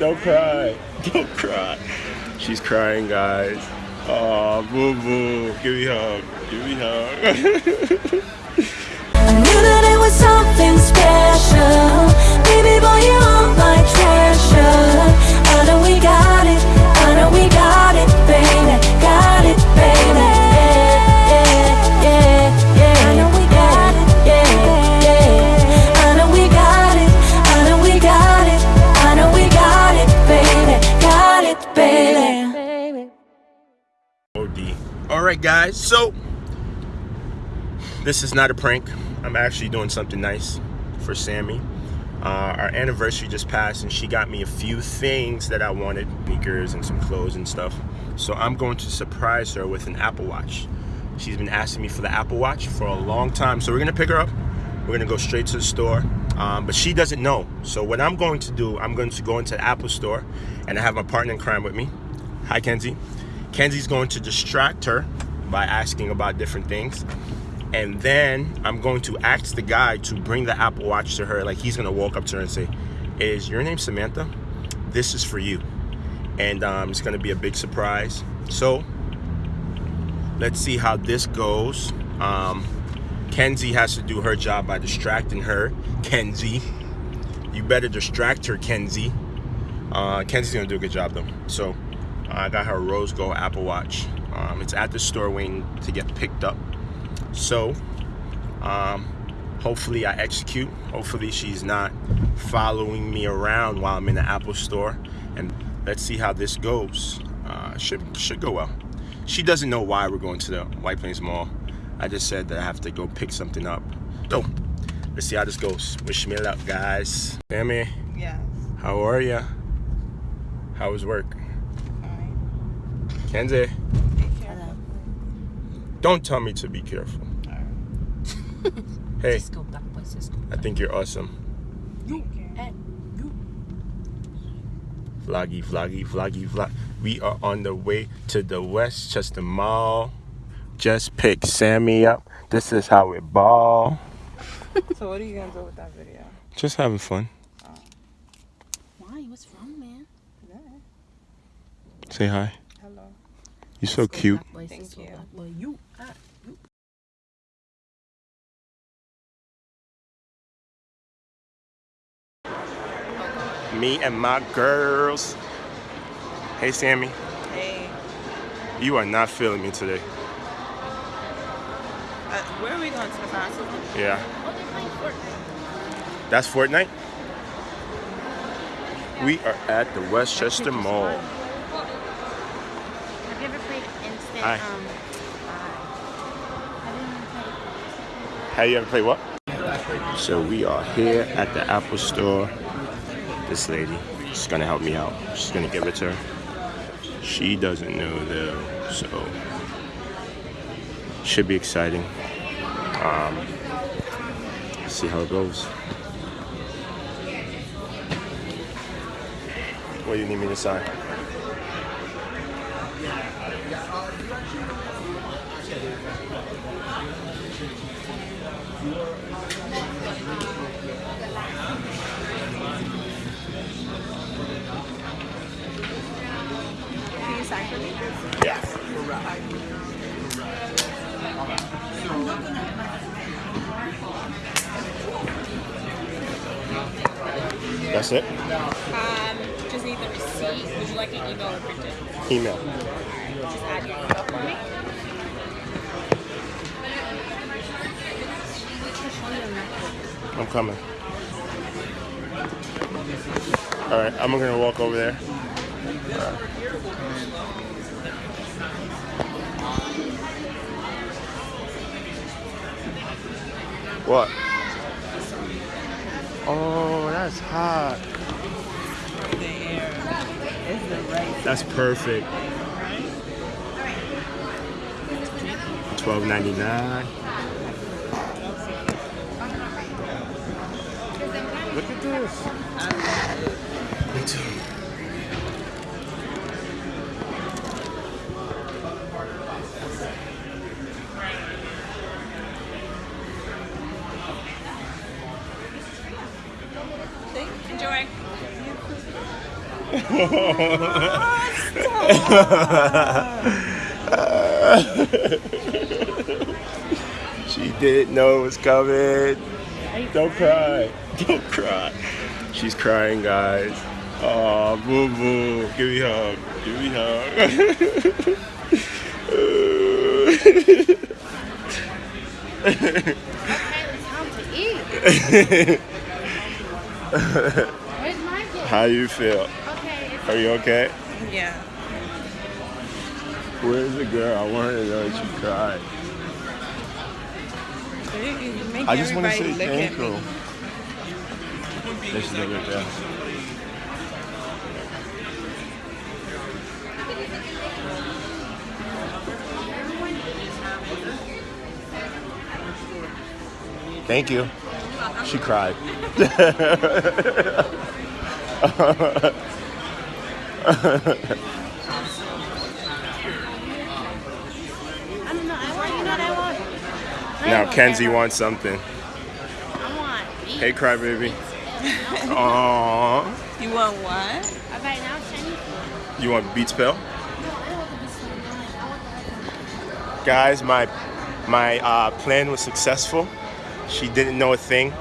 Don't cry. Don't cry. She's crying, guys. Oh, boo boo. Give me a hug. Give me a hug. Guys. So this is not a prank. I'm actually doing something nice for Sammy. Uh, our anniversary just passed, and she got me a few things that I wanted, sneakers and some clothes and stuff. So I'm going to surprise her with an Apple Watch. She's been asking me for the Apple Watch for a long time. So we're gonna pick her up. We're gonna go straight to the store. Um, but she doesn't know. So what I'm going to do, I'm going to go into the Apple store, and I have my partner in crime with me. Hi, Kenzie. Kenzie's going to distract her by asking about different things. And then I'm going to ask the guy to bring the Apple Watch to her. Like he's gonna walk up to her and say, Is your name Samantha? This is for you. And um, it's gonna be a big surprise. So let's see how this goes. Um, Kenzie has to do her job by distracting her. Kenzie, you better distract her, Kenzie. Uh, Kenzie's gonna do a good job though. So I got her Rose Gold Apple Watch. Um, it's at the store waiting to get picked up. So, um, hopefully I execute. Hopefully she's not following me around while I'm in the Apple store. And let's see how this goes. Uh, should should go well. She doesn't know why we're going to the White Plains Mall. I just said that I have to go pick something up. So, let's see how this goes. Wish me luck, guys. Sammy, Yes. how are ya? How was work? Fine. Kenzie. Don't tell me to be careful. Hey, Cisco, Black Boy Cisco. I think you're awesome. Eh. You. Vloggy, vloggy, vloggy, vlog. We are on the way to the Westchester Mall. Just pick Sammy up. This is how we ball. So what are you gonna do with that video? Just having fun. Oh. Why? What's wrong, man? Say hi. Hello. You're so cute. Thank you. Black Boy, you. You. Me and my girls. Hey, Sammy. Hey. You are not feeling me today. Uh, where are we going to the concert? Yeah. Oh, they're playing Fortnite. That's Fortnite? We are at the Westchester Mall. Have you ever played instant? Hi. Um, uh, have you ever played? Have you ever played what? So we are here at the Apple Store. This lady, she's gonna help me out. She's gonna give it to her. She doesn't know though, so should be exciting. Um, see how it goes. What do you need me to sign? Can you sign for me? Yeah. That's it? Um, just need the receipt. Would you like an email or printed? Email. Just add your email for me. I'm coming. All right, I'm gonna walk over there. What? Oh, that's hot. Right. That's perfect. Twelve ninety nine. Look at this. Me too. Enjoy. she didn't know it was coming. Don't cry. Don't cry. She's crying, guys. Oh, boo boo. Give me a hug. Give me a hug. Okay, it's time to eat. Where's my kid? How you feel? Okay, Are you okay? Yeah. Where's the girl? I wanted to know that she cried. Make I just want to say thank you. There she's over there. Thank you. She cried. I don't know. I want, you know what I want? I Now Kenzie wants something. I want beef. Hey, crybaby. Aww. You want what? Right now, Chinese food. You want beats pill? No, I want the beef food. No, I want the one. Guys, my my uh, plan was successful. She didn't know a thing.